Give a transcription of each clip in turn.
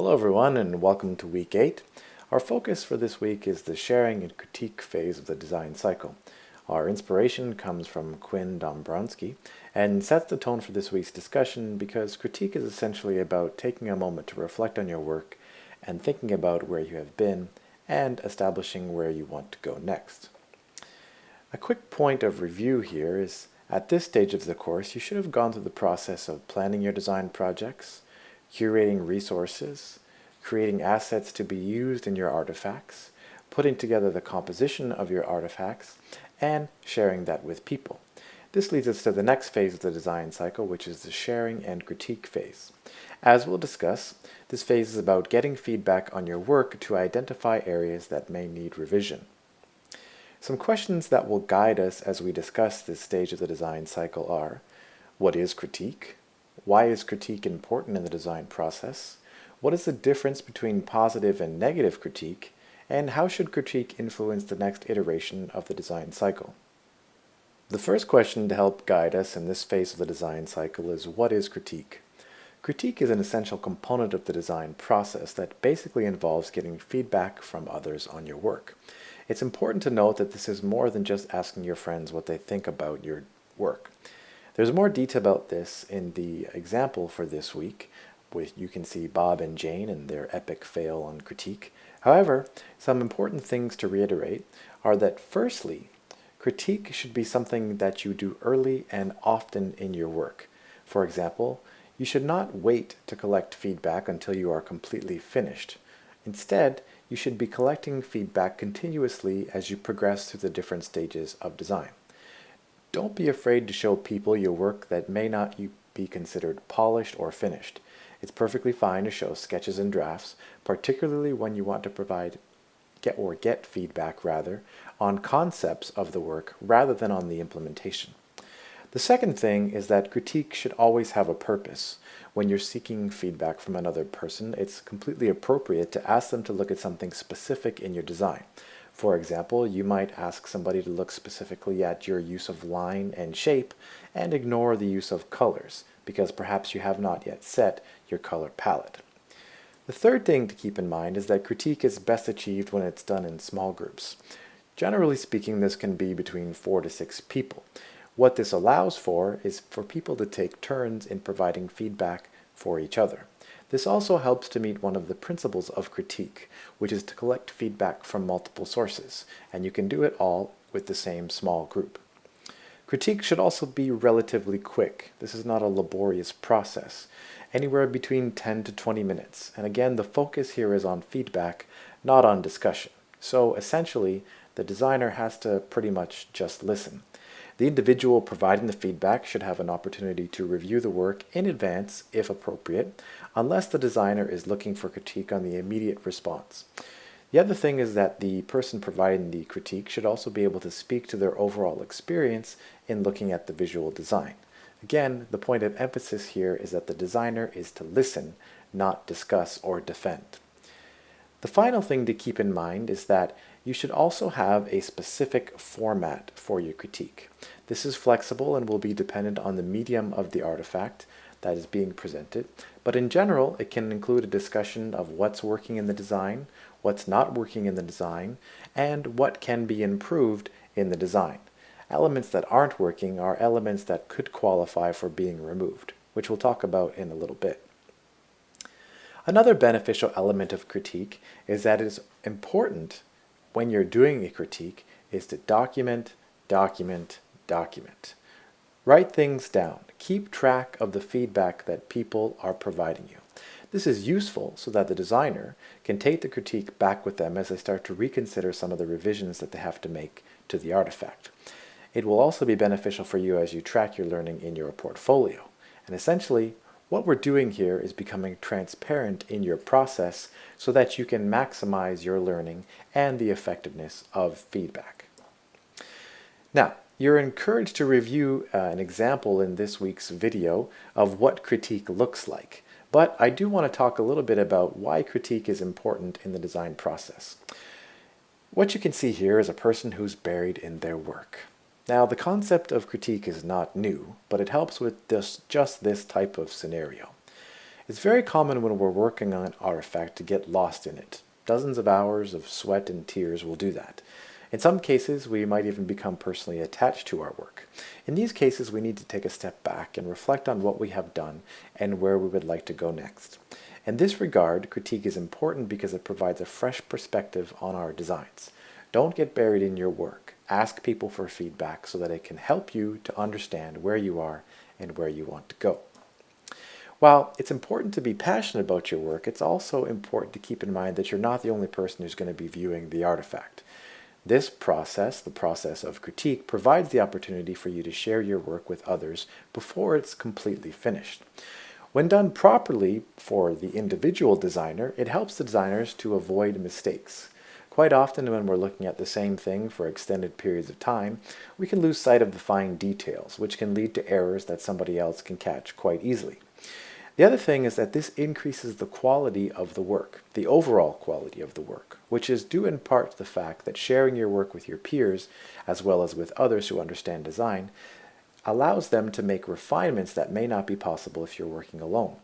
Hello everyone and welcome to week 8. Our focus for this week is the sharing and critique phase of the design cycle. Our inspiration comes from Quinn Dombrowski and sets the tone for this week's discussion because critique is essentially about taking a moment to reflect on your work and thinking about where you have been and establishing where you want to go next. A quick point of review here is at this stage of the course you should have gone through the process of planning your design projects, curating resources, creating assets to be used in your artifacts, putting together the composition of your artifacts, and sharing that with people. This leads us to the next phase of the design cycle, which is the sharing and critique phase. As we'll discuss, this phase is about getting feedback on your work to identify areas that may need revision. Some questions that will guide us as we discuss this stage of the design cycle are, what is critique? Why is critique important in the design process? What is the difference between positive and negative critique? And how should critique influence the next iteration of the design cycle? The first question to help guide us in this phase of the design cycle is what is critique? Critique is an essential component of the design process that basically involves getting feedback from others on your work. It's important to note that this is more than just asking your friends what they think about your work. There's more detail about this in the example for this week, with you can see Bob and Jane and their epic fail on critique. However, some important things to reiterate are that firstly, critique should be something that you do early and often in your work. For example, you should not wait to collect feedback until you are completely finished. Instead, you should be collecting feedback continuously as you progress through the different stages of design. Don't be afraid to show people your work that may not be considered polished or finished. It's perfectly fine to show sketches and drafts, particularly when you want to provide get or get feedback rather on concepts of the work rather than on the implementation. The second thing is that critique should always have a purpose. When you're seeking feedback from another person, it's completely appropriate to ask them to look at something specific in your design. For example, you might ask somebody to look specifically at your use of line and shape and ignore the use of colors because perhaps you have not yet set your color palette. The third thing to keep in mind is that critique is best achieved when it's done in small groups. Generally speaking, this can be between four to six people. What this allows for is for people to take turns in providing feedback for each other. This also helps to meet one of the principles of critique, which is to collect feedback from multiple sources, and you can do it all with the same small group. Critique should also be relatively quick. This is not a laborious process, anywhere between 10 to 20 minutes. And again, the focus here is on feedback, not on discussion. So essentially, the designer has to pretty much just listen. The individual providing the feedback should have an opportunity to review the work in advance, if appropriate, unless the designer is looking for critique on the immediate response. The other thing is that the person providing the critique should also be able to speak to their overall experience in looking at the visual design. Again, the point of emphasis here is that the designer is to listen, not discuss or defend. The final thing to keep in mind is that you should also have a specific format for your critique. This is flexible and will be dependent on the medium of the artifact that is being presented, but in general it can include a discussion of what's working in the design, what's not working in the design, and what can be improved in the design. Elements that aren't working are elements that could qualify for being removed, which we'll talk about in a little bit. Another beneficial element of critique is that it is important when you're doing a critique is to document, document, document. Write things down. Keep track of the feedback that people are providing you. This is useful so that the designer can take the critique back with them as they start to reconsider some of the revisions that they have to make to the artifact. It will also be beneficial for you as you track your learning in your portfolio. And essentially, what we're doing here is becoming transparent in your process so that you can maximize your learning and the effectiveness of feedback. Now, you're encouraged to review uh, an example in this week's video of what critique looks like. But I do want to talk a little bit about why critique is important in the design process. What you can see here is a person who's buried in their work. Now, the concept of critique is not new, but it helps with this, just this type of scenario. It's very common when we're working on an artifact to get lost in it. Dozens of hours of sweat and tears will do that. In some cases, we might even become personally attached to our work. In these cases, we need to take a step back and reflect on what we have done and where we would like to go next. In this regard, critique is important because it provides a fresh perspective on our designs. Don't get buried in your work. Ask people for feedback so that it can help you to understand where you are and where you want to go. While it's important to be passionate about your work, it's also important to keep in mind that you're not the only person who's going to be viewing the artifact. This process, the process of critique, provides the opportunity for you to share your work with others before it's completely finished. When done properly for the individual designer, it helps the designers to avoid mistakes. Quite often when we're looking at the same thing for extended periods of time, we can lose sight of the fine details, which can lead to errors that somebody else can catch quite easily. The other thing is that this increases the quality of the work, the overall quality of the work, which is due in part to the fact that sharing your work with your peers, as well as with others who understand design, allows them to make refinements that may not be possible if you're working alone.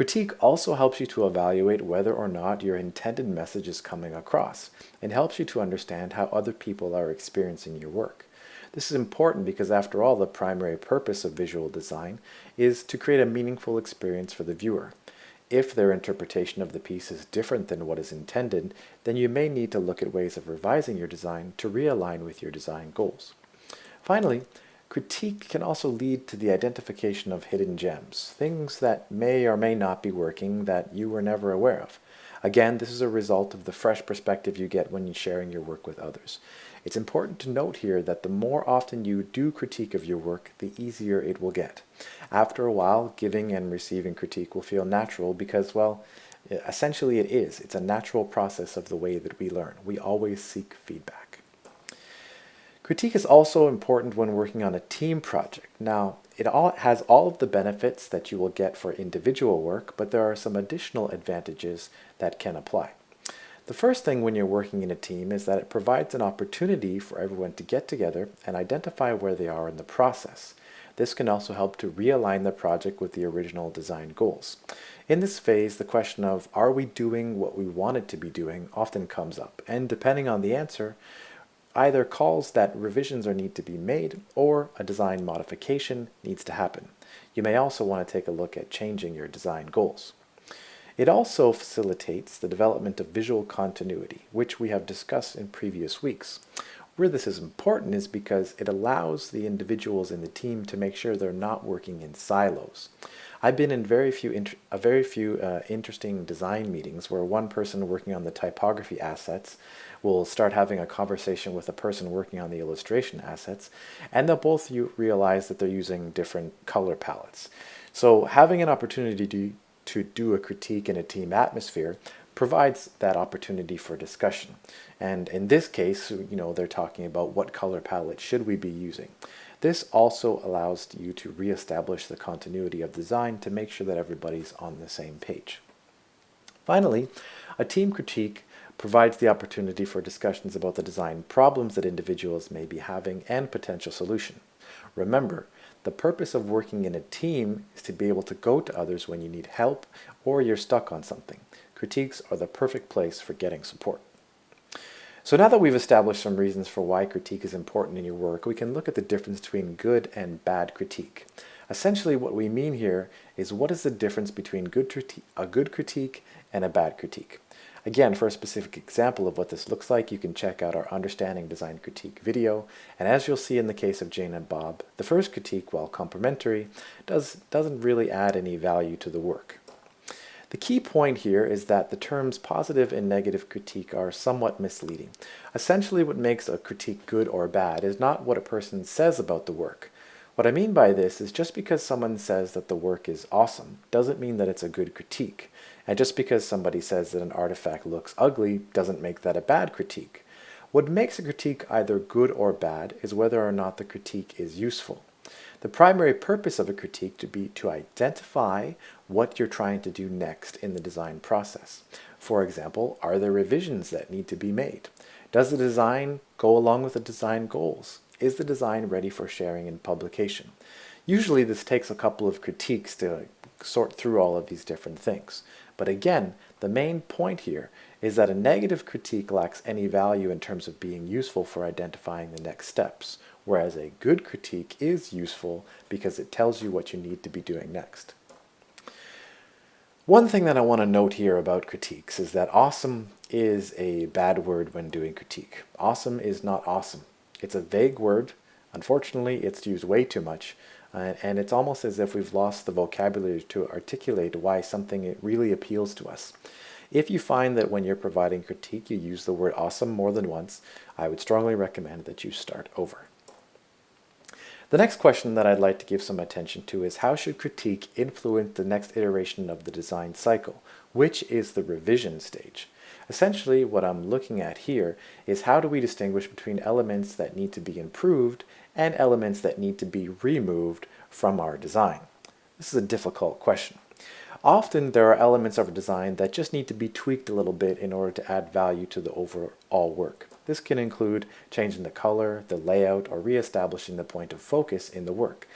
Critique also helps you to evaluate whether or not your intended message is coming across and helps you to understand how other people are experiencing your work. This is important because after all, the primary purpose of visual design is to create a meaningful experience for the viewer. If their interpretation of the piece is different than what is intended, then you may need to look at ways of revising your design to realign with your design goals. Finally, critique can also lead to the identification of hidden gems, things that may or may not be working that you were never aware of. Again, this is a result of the fresh perspective you get when sharing your work with others. It's important to note here that the more often you do critique of your work, the easier it will get. After a while, giving and receiving critique will feel natural because, well, essentially it is. It's a natural process of the way that we learn. We always seek feedback. Critique is also important when working on a team project. Now, it all has all of the benefits that you will get for individual work, but there are some additional advantages that can apply. The first thing when you're working in a team is that it provides an opportunity for everyone to get together and identify where they are in the process. This can also help to realign the project with the original design goals. In this phase, the question of are we doing what we wanted to be doing often comes up, and depending on the answer, either calls that revisions are need to be made or a design modification needs to happen. You may also want to take a look at changing your design goals. It also facilitates the development of visual continuity, which we have discussed in previous weeks. Where this is important is because it allows the individuals in the team to make sure they're not working in silos. I've been in very few, a very few uh, interesting design meetings where one person working on the typography assets will start having a conversation with a person working on the illustration assets, and they'll both you realize that they're using different color palettes. So having an opportunity to, to do a critique in a team atmosphere provides that opportunity for discussion. And in this case, you know, they're talking about what color palette should we be using. This also allows you to reestablish the continuity of design to make sure that everybody's on the same page. Finally, a team critique provides the opportunity for discussions about the design problems that individuals may be having and potential solution. Remember, the purpose of working in a team is to be able to go to others when you need help or you're stuck on something. Critiques are the perfect place for getting support. So now that we've established some reasons for why critique is important in your work, we can look at the difference between good and bad critique. Essentially what we mean here is what is the difference between good a good critique and a bad critique. Again, for a specific example of what this looks like, you can check out our Understanding Design Critique video, and as you'll see in the case of Jane and Bob, the first critique, while complimentary, does, doesn't really add any value to the work. The key point here is that the terms positive and negative critique are somewhat misleading. Essentially what makes a critique good or bad is not what a person says about the work. What I mean by this is just because someone says that the work is awesome doesn't mean that it's a good critique. And just because somebody says that an artifact looks ugly doesn't make that a bad critique. What makes a critique either good or bad is whether or not the critique is useful. The primary purpose of a critique to be to identify what you're trying to do next in the design process. For example, are there revisions that need to be made? Does the design go along with the design goals? Is the design ready for sharing and publication? Usually this takes a couple of critiques to sort through all of these different things. But again, the main point here is that a negative critique lacks any value in terms of being useful for identifying the next steps, whereas a good critique is useful because it tells you what you need to be doing next. One thing that I want to note here about critiques is that awesome is a bad word when doing critique. Awesome is not awesome. It's a vague word. Unfortunately, it's used way too much, uh, and it's almost as if we've lost the vocabulary to articulate why something really appeals to us. If you find that when you're providing critique you use the word awesome more than once, I would strongly recommend that you start over. The next question that I'd like to give some attention to is how should critique influence the next iteration of the design cycle, which is the revision stage. Essentially, what I'm looking at here is how do we distinguish between elements that need to be improved and elements that need to be removed from our design. This is a difficult question. Often there are elements of a design that just need to be tweaked a little bit in order to add value to the overall work. This can include changing the color, the layout, or re-establishing the point of focus in the work.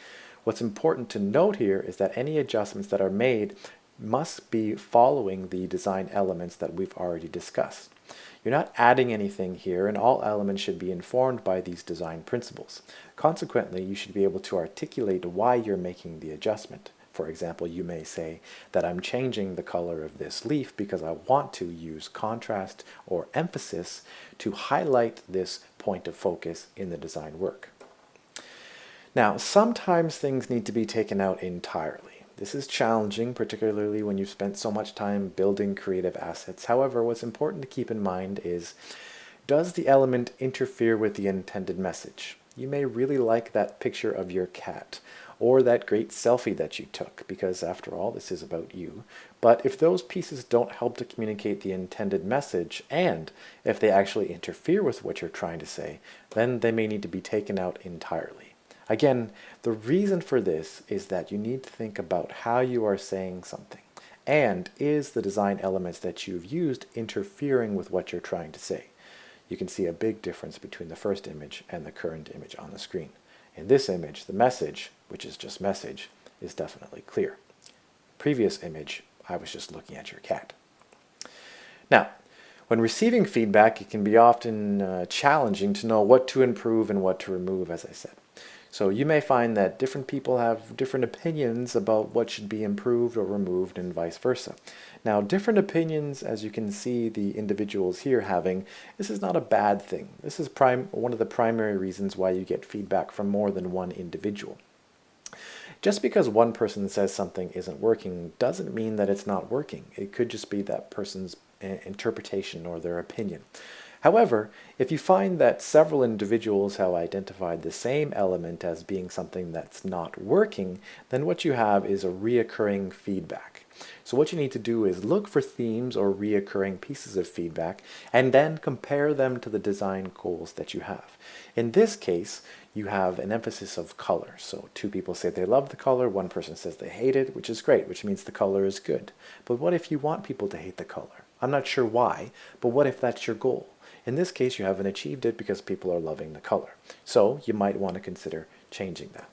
What's important to note here is that any adjustments that are made must be following the design elements that we've already discussed. You're not adding anything here and all elements should be informed by these design principles. Consequently, you should be able to articulate why you're making the adjustment. For example, you may say that I'm changing the color of this leaf because I want to use contrast or emphasis to highlight this point of focus in the design work. Now, sometimes things need to be taken out entirely. This is challenging, particularly when you've spent so much time building creative assets. However, what's important to keep in mind is, does the element interfere with the intended message? You may really like that picture of your cat, or that great selfie that you took, because after all, this is about you. But if those pieces don't help to communicate the intended message, and if they actually interfere with what you're trying to say, then they may need to be taken out entirely. Again, the reason for this is that you need to think about how you are saying something. And is the design elements that you've used interfering with what you're trying to say? You can see a big difference between the first image and the current image on the screen. In this image, the message, which is just message, is definitely clear. Previous image, I was just looking at your cat. Now, when receiving feedback, it can be often uh, challenging to know what to improve and what to remove, as I said. So you may find that different people have different opinions about what should be improved or removed and vice versa. Now different opinions, as you can see the individuals here having, this is not a bad thing. This is prime, one of the primary reasons why you get feedback from more than one individual. Just because one person says something isn't working doesn't mean that it's not working. It could just be that person's interpretation or their opinion. However, if you find that several individuals have identified the same element as being something that's not working, then what you have is a reoccurring feedback. So what you need to do is look for themes or reoccurring pieces of feedback and then compare them to the design goals that you have. In this case, you have an emphasis of color. So two people say they love the color, one person says they hate it, which is great, which means the color is good. But what if you want people to hate the color? I'm not sure why, but what if that's your goal? In this case, you haven't achieved it because people are loving the color. So you might want to consider changing that.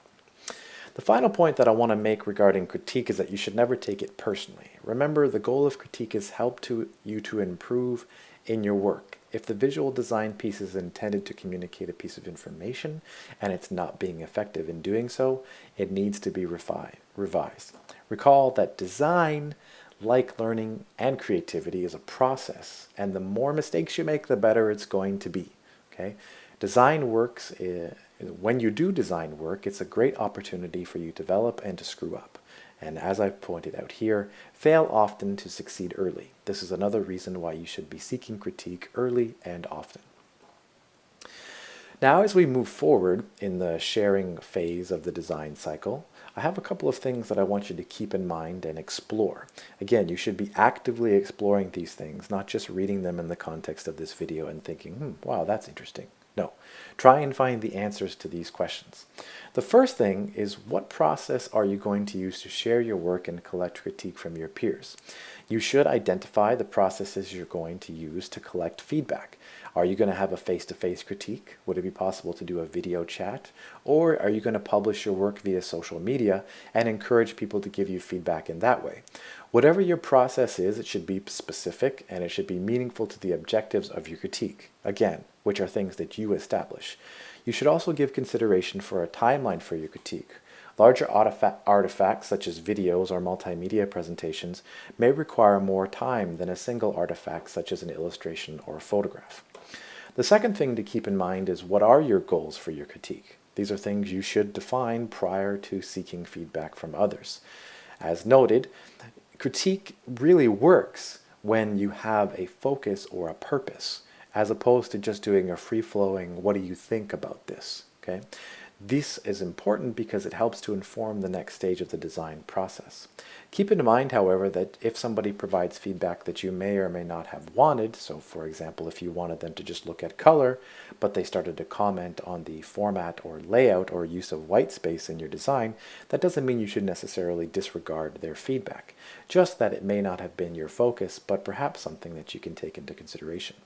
The final point that I want to make regarding critique is that you should never take it personally. Remember, the goal of critique is help to you to improve in your work. If the visual design piece is intended to communicate a piece of information and it's not being effective in doing so, it needs to be revised. Recall that design like learning and creativity is a process and the more mistakes you make the better it's going to be okay? Design works uh, when you do design work it's a great opportunity for you to develop and to screw up. And as I've pointed out here fail often to succeed early. This is another reason why you should be seeking critique early and often. Now as we move forward in the sharing phase of the design cycle I have a couple of things that I want you to keep in mind and explore. Again, you should be actively exploring these things, not just reading them in the context of this video and thinking, hmm, wow, that's interesting. No. Try and find the answers to these questions. The first thing is what process are you going to use to share your work and collect critique from your peers? You should identify the processes you're going to use to collect feedback. Are you going to have a face-to-face -face critique? Would it be possible to do a video chat? Or are you going to publish your work via social media and encourage people to give you feedback in that way? Whatever your process is, it should be specific and it should be meaningful to the objectives of your critique, again, which are things that you establish. You should also give consideration for a timeline for your critique. Larger artifacts such as videos or multimedia presentations may require more time than a single artifact such as an illustration or a photograph. The second thing to keep in mind is what are your goals for your critique? These are things you should define prior to seeking feedback from others. As noted, critique really works when you have a focus or a purpose, as opposed to just doing a free-flowing, what do you think about this? Okay, this is important because it helps to inform the next stage of the design process. Keep in mind, however, that if somebody provides feedback that you may or may not have wanted, so for example, if you wanted them to just look at color, but they started to comment on the format or layout or use of white space in your design, that doesn't mean you should necessarily disregard their feedback, just that it may not have been your focus, but perhaps something that you can take into consideration.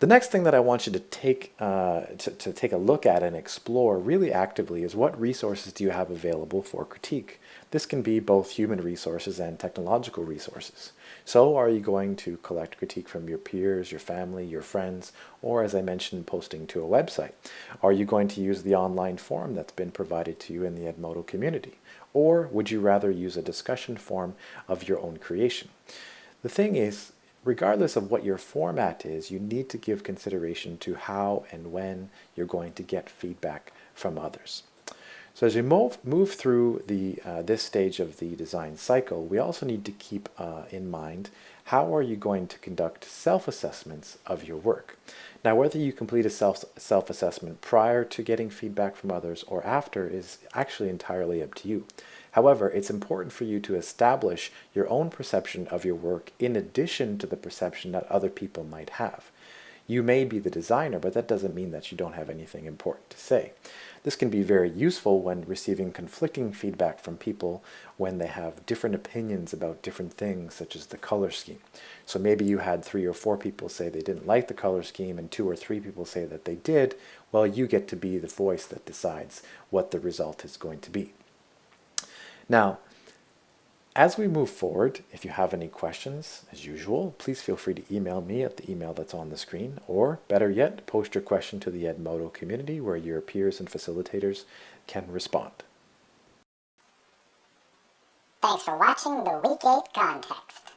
The next thing that I want you to take, uh, to, to take a look at and explore really actively is what resources do you have available for critique? This can be both human resources and technological resources. So are you going to collect critique from your peers, your family, your friends, or as I mentioned, posting to a website? Are you going to use the online forum that's been provided to you in the Edmodo community? Or would you rather use a discussion forum of your own creation? The thing is, regardless of what your format is, you need to give consideration to how and when you're going to get feedback from others. So as you move, move through the, uh, this stage of the design cycle, we also need to keep uh, in mind how are you going to conduct self-assessments of your work. Now whether you complete a self, self-assessment prior to getting feedback from others or after is actually entirely up to you. However, it's important for you to establish your own perception of your work in addition to the perception that other people might have. You may be the designer, but that doesn't mean that you don't have anything important to say. This can be very useful when receiving conflicting feedback from people when they have different opinions about different things, such as the color scheme. So maybe you had three or four people say they didn't like the color scheme and two or three people say that they did. Well, you get to be the voice that decides what the result is going to be. Now, as we move forward, if you have any questions, as usual, please feel free to email me at the email that's on the screen, or better yet, post your question to the Edmodo community where your peers and facilitators can respond. Thanks for watching the Week 8 Context.